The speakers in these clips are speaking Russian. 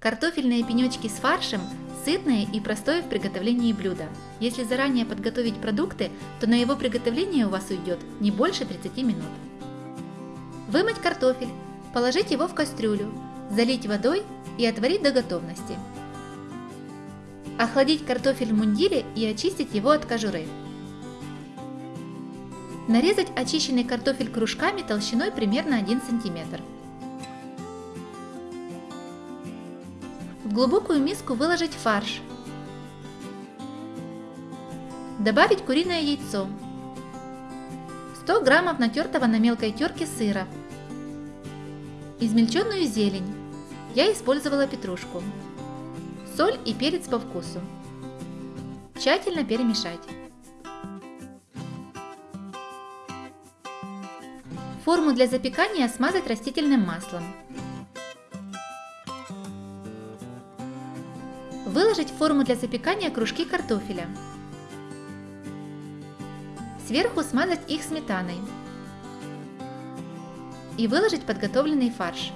Картофельные пенечки с фаршем – сытное и простое в приготовлении блюдо. Если заранее подготовить продукты, то на его приготовление у вас уйдет не больше 30 минут. Вымыть картофель, положить его в кастрюлю, залить водой и отварить до готовности. Охладить картофель в мундире и очистить его от кожуры. Нарезать очищенный картофель кружками толщиной примерно 1 см. В глубокую миску выложить фарш. Добавить куриное яйцо. 100 граммов натертого на мелкой терке сыра. Измельченную зелень. Я использовала петрушку. Соль и перец по вкусу. Тщательно перемешать. Форму для запекания смазать растительным маслом. Выложить в форму для запекания кружки картофеля. Сверху смазать их сметаной. И выложить подготовленный фарш.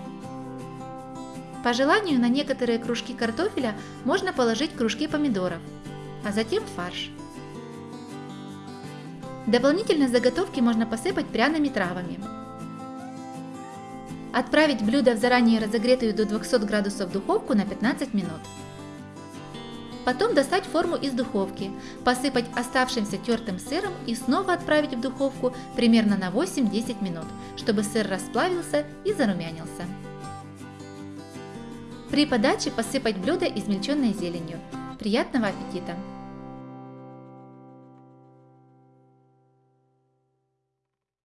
По желанию на некоторые кружки картофеля можно положить кружки помидоров, а затем фарш. Дополнительно заготовки можно посыпать пряными травами. Отправить блюдо в заранее разогретую до 200 градусов духовку на 15 минут. Потом достать форму из духовки, посыпать оставшимся тертым сыром и снова отправить в духовку примерно на 8-10 минут, чтобы сыр расплавился и зарумянился. При подаче посыпать блюдо измельченной зеленью. Приятного аппетита!